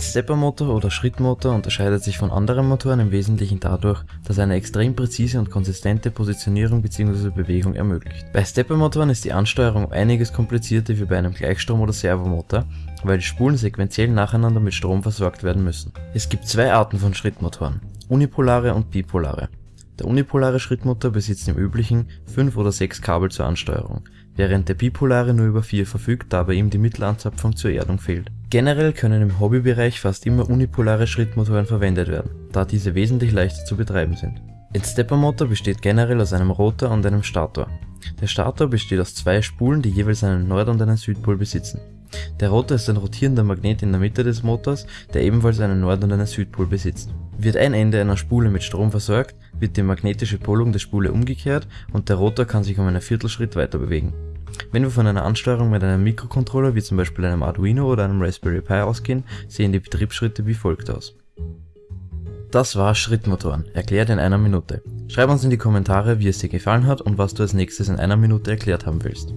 Ein Steppermotor oder Schrittmotor unterscheidet sich von anderen Motoren im Wesentlichen dadurch, dass er eine extrem präzise und konsistente Positionierung bzw. Bewegung ermöglicht. Bei Steppermotoren ist die Ansteuerung einiges komplizierter wie bei einem Gleichstrom- oder Servomotor, weil die Spulen sequenziell nacheinander mit Strom versorgt werden müssen. Es gibt zwei Arten von Schrittmotoren, unipolare und bipolare. Der unipolare Schrittmotor besitzt im üblichen 5 oder 6 Kabel zur Ansteuerung, während der bipolare nur über 4 verfügt, da bei ihm die Mittelanzapfung zur Erdung fehlt. Generell können im Hobbybereich fast immer unipolare Schrittmotoren verwendet werden, da diese wesentlich leichter zu betreiben sind. Ein Steppermotor besteht generell aus einem Rotor und einem Stator. Der Stator besteht aus zwei Spulen, die jeweils einen Nord- und einen Südpol besitzen. Der Rotor ist ein rotierender Magnet in der Mitte des Motors, der ebenfalls einen Nord- und einen Südpol besitzt. Wird ein Ende einer Spule mit Strom versorgt, wird die magnetische Polung der Spule umgekehrt und der Rotor kann sich um einen Viertelschritt weiter bewegen. Wenn wir von einer Ansteuerung mit einem Mikrocontroller wie zum Beispiel einem Arduino oder einem Raspberry Pi ausgehen, sehen die Betriebsschritte wie folgt aus. Das war Schrittmotoren, erklärt in einer Minute. Schreib uns in die Kommentare, wie es dir gefallen hat und was du als nächstes in einer Minute erklärt haben willst.